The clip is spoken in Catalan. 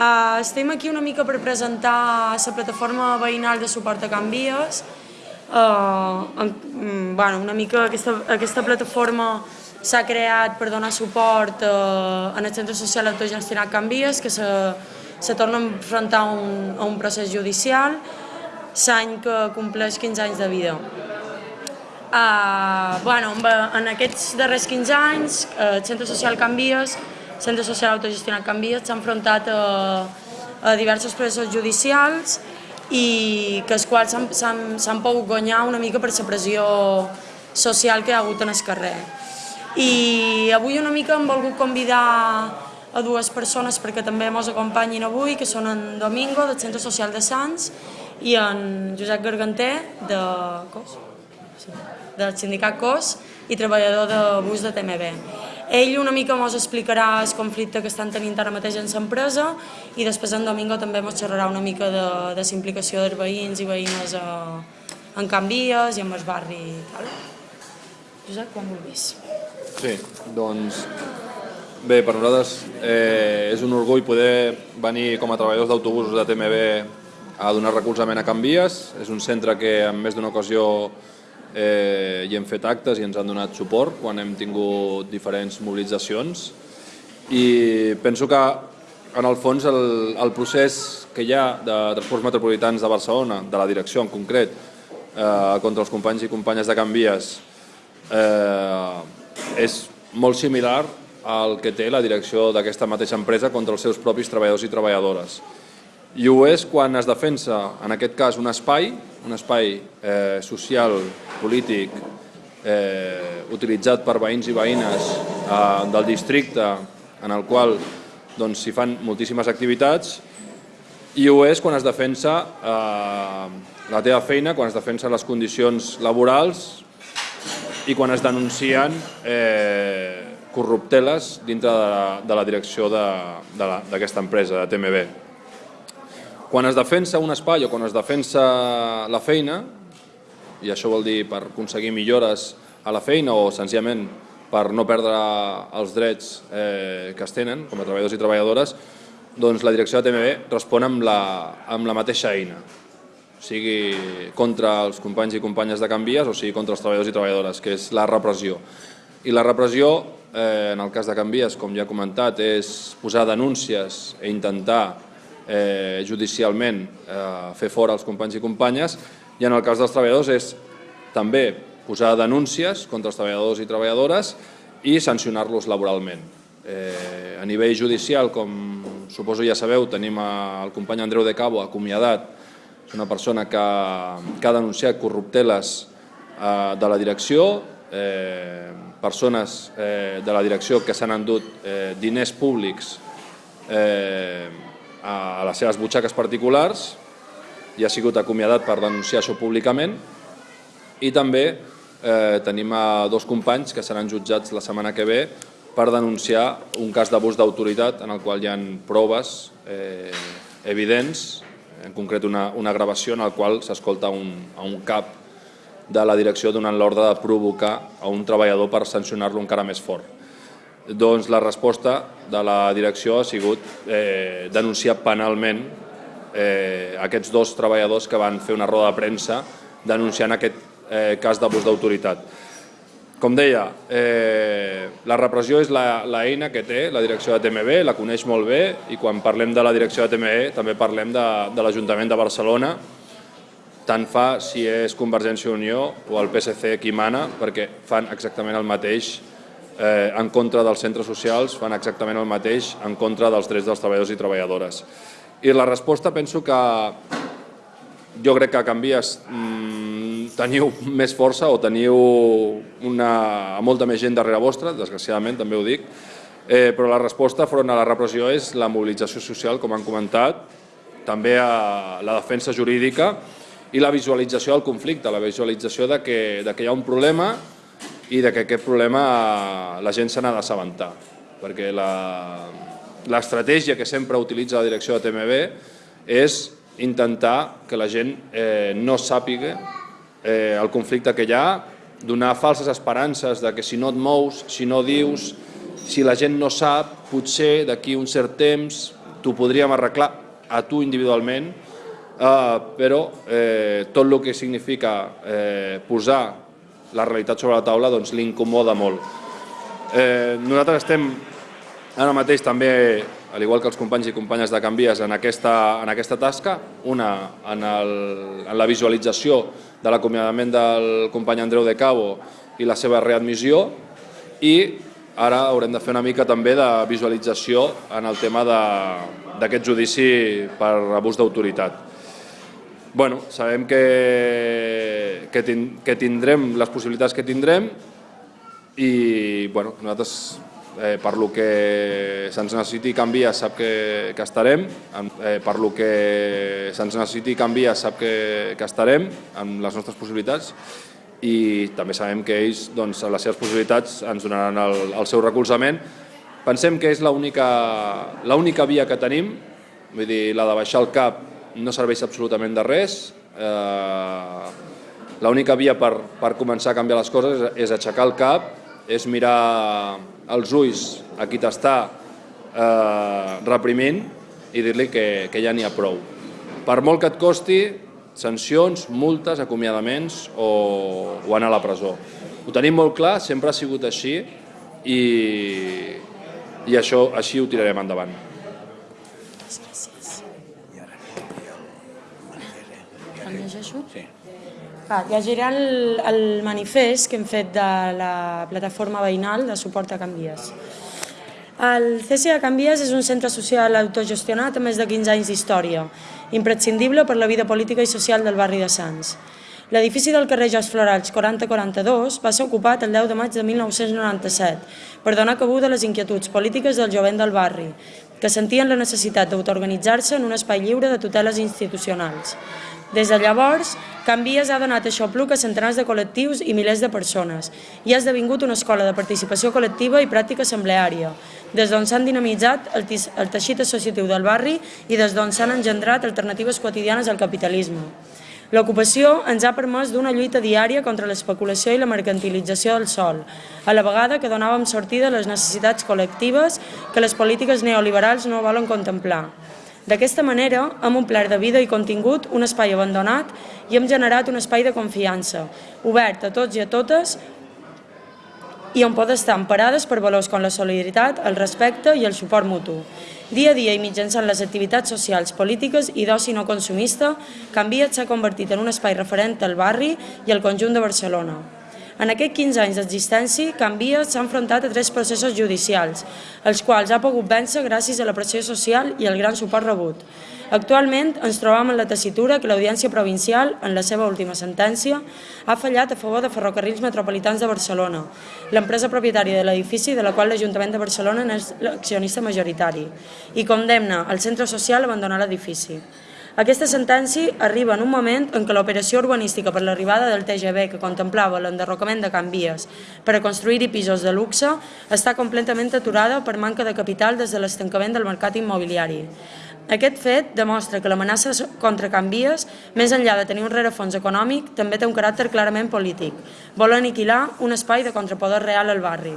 Uh, estem aquí una mica per presentar la plataforma veïnal de suport a Canvies. Uh, en, mm, bueno, una mica aquesta, aquesta plataforma s'ha creat per donar suport uh, en el centre social autogestionat Canvies, que se, se torna a enfrontar a un, a un procés judicial l'any que compleix 15 anys de vida. Uh, bueno, en aquests darrers 15 anys, el centre social Canvies Centre Social Autogestionat Canvies s'ha enfrontat a, a diversos processos judicials i que els quals s'han pogut guanyar una mica per la pressió social que hi ha hagut en el carrer. I avui una mica hem volgut convidar a dues persones perquè també ens acompanyin avui, que són en Domingo, del Centre Social de Sants, i en Josep Garganter, de COS, sí, del sindicat COS, i treballador de bus de TMB. Ell una mica ens explicarà el conflicte que estan tenint ara mateix en l'empresa i després en Domingo també ens xerrarà una mica de, de implicació dels veïns i veïnes a, en Can Vies i en el barri i tal. Josep, quan vulguis. Sí, doncs bé, per nosaltres eh, és un orgull poder venir com a treballadors d'autobusos de TMB a donar recolzament a Can Vies. És un centre que en més d'una ocasió eh, i hem fet actes i ens han donat suport quan hem tingut diferents mobilitzacions i penso que en el fons el, el procés que hi ha de transports metropolitans de Barcelona, de la direcció en concret, eh, contra els companys i companyes de Can Vies, eh, és molt similar al que té la direcció d'aquesta mateixa empresa contra els seus propis treballadors i treballadores. I ho és quan es defensa, en aquest cas, un espai, un espai eh, social, polític, eh, utilitzat per veïns i veïnes eh, del districte, en el qual doncs, s'hi doncs, fan moltíssimes activitats, i ho és quan es defensa eh, la teva feina, quan es defensen les condicions laborals i quan es denuncien eh, corrupteles dintre de la, de la direcció d'aquesta empresa, de TMB. Quan es defensa un espai o quan es defensa la feina, i això vol dir per aconseguir millores a la feina o senzillament per no perdre els drets eh, que es tenen com a treballadors i treballadores, doncs la direcció de TMB respon amb la, amb la mateixa eina, sigui contra els companys i companyes de Canvies o sigui contra els treballadors i treballadores, que és la repressió. I la repressió, eh, en el cas de Canvies, com ja he comentat, és posar denúncies i intentar eh, judicialment eh, fer fora els companys i companyes i en el cas dels treballadors és també posar denúncies contra els treballadors i treballadores i sancionar-los laboralment. Eh, a nivell judicial, com suposo ja sabeu, tenim el company Andreu de Cabo acomiadat, és una persona que, que ha denunciat corrupteles eh, de la direcció, eh, persones eh, de la direcció que s'han endut eh, diners públics eh, a les seves butxaques particulars i ha sigut acomiadat per denunciar això públicament i també eh, tenim a dos companys que seran jutjats la setmana que ve per denunciar un cas d'abús d'autoritat en el qual hi ha proves eh, evidents, en concret una, una gravació en la qual s'escolta un, a un cap de la direcció donant l'ordre de provocar a un treballador per sancionar-lo encara més fort. Doncs la resposta de la direcció ha sigut eh, denunciar penalment eh, aquests dos treballadors que van fer una roda de premsa denunciant aquest eh, cas d'abús d'autoritat. Com deia, eh, la repressió és l'eina que té la direcció de TMB, la coneix molt bé i quan parlem de la direcció de TMB també parlem de, de l'Ajuntament de Barcelona, tant fa si és Convergència i Unió o el PSC qui mana, perquè fan exactament el mateix eh, en contra dels centres socials fan exactament el mateix en contra dels drets dels treballadors i treballadores. I la resposta penso que jo crec que Canvies mmm, teniu més força o teniu una, molta més gent darrere vostra, desgraciadament també ho dic, eh, però la resposta front a la repressió és la mobilització social, com han comentat, també a la defensa jurídica i la visualització del conflicte, la visualització de que, de que hi ha un problema i de que aquest problema la gent se n'ha d'assabentar, perquè l'estratègia que sempre utilitza la direcció de TMB és intentar que la gent eh, no sàpiga eh, el conflicte que hi ha, donar falses esperances de que si no et mous, si no dius, si la gent no sap, potser d'aquí un cert temps t'ho podríem arreglar a tu individualment, eh, però eh, tot el que significa eh, posar la realitat sobre la taula doncs, l'incomoda molt. Eh, nosaltres estem ara mateix també, al igual que els companys i companyes de Canvies, en aquesta, en aquesta tasca, una en, el, en la visualització de l'acomiadament del company Andreu de Cabo i la seva readmissió i ara haurem de fer una mica també de visualització en el tema d'aquest judici per abús d'autoritat. Bueno, sabem que, que, tin, que tindrem les possibilitats que tindrem i bueno, nosaltres eh, per lo que se'ns necessiti canviar sap que, que estarem, eh, per lo que se'ns necessiti canviar sap que, que estarem amb les nostres possibilitats i també sabem que ells, doncs, les seves possibilitats, ens donaran el, el seu recolzament. Pensem que és l'única via que tenim, vull dir, la de baixar el cap no serveix absolutament de res. Eh, L'única via per, per començar a canviar les coses és, aixecar el cap, és mirar els ulls a qui t'està eh, reprimint i dir-li que, que ja n'hi ha prou. Per molt que et costi, sancions, multes, acomiadaments o, o anar a la presó. Ho tenim molt clar, sempre ha sigut així i, i això així ho tirarem endavant. Llegeixo? Sí. Va, llegiré el, el manifest que hem fet de la plataforma veïnal de suport a Canvies. El CCA Canvies és un centre social autogestionat amb més de 15 anys d'història, imprescindible per la vida política i social del barri de Sants. L'edifici del carrer Jos Florals 4042 va ser ocupat el 10 de maig de 1997 per donar cabuda a les inquietuds polítiques del jovent del barri, que sentien la necessitat d'autoorganitzar-se en un espai lliure de tuteles institucionals. Des de llavors, Canvies ha donat aixopluc a centenars de col·lectius i milers de persones i ha esdevingut una escola de participació col·lectiva i pràctica assembleària, des d'on s'han dinamitzat el, el teixit associatiu del barri i des d'on s'han engendrat alternatives quotidianes al capitalisme. L'ocupació ens ha permès d'una lluita diària contra l'especulació i la mercantilització del sol, a la vegada que donàvem sortida a les necessitats col·lectives que les polítiques neoliberals no volen contemplar. D'aquesta manera, hem omplert de vida i contingut un espai abandonat i hem generat un espai de confiança, obert a tots i a totes i on poden estar emparades per valors com la solidaritat, el respecte i el suport mutu. Dia a dia i mitjançant les activitats socials, polítiques i d'oci no consumista, Canviat s'ha convertit en un espai referent al barri i al conjunt de Barcelona. En aquests 15 anys d'existència, Canvia s'ha enfrontat a tres processos judicials, els quals ha pogut vèncer gràcies a la pressió social i al gran suport rebut. Actualment ens trobam en la tessitura que l'Audiència Provincial, en la seva última sentència, ha fallat a favor de Ferrocarrils Metropolitans de Barcelona, l'empresa propietària de l'edifici de la qual l'Ajuntament de Barcelona és l'accionista majoritari, i condemna el centre social a abandonar l'edifici. Aquesta sentència arriba en un moment en què l'operació urbanística per l'arribada del TGV que contemplava l'enderrocament de Can Vies per a construir-hi pisos de luxe està completament aturada per manca de capital des de l'estancament del mercat immobiliari. Aquest fet demostra que l'amenaça contra Can Vies, més enllà de tenir un rerefons econòmic, també té un caràcter clarament polític. Vol aniquilar un espai de contrapoder real al barri.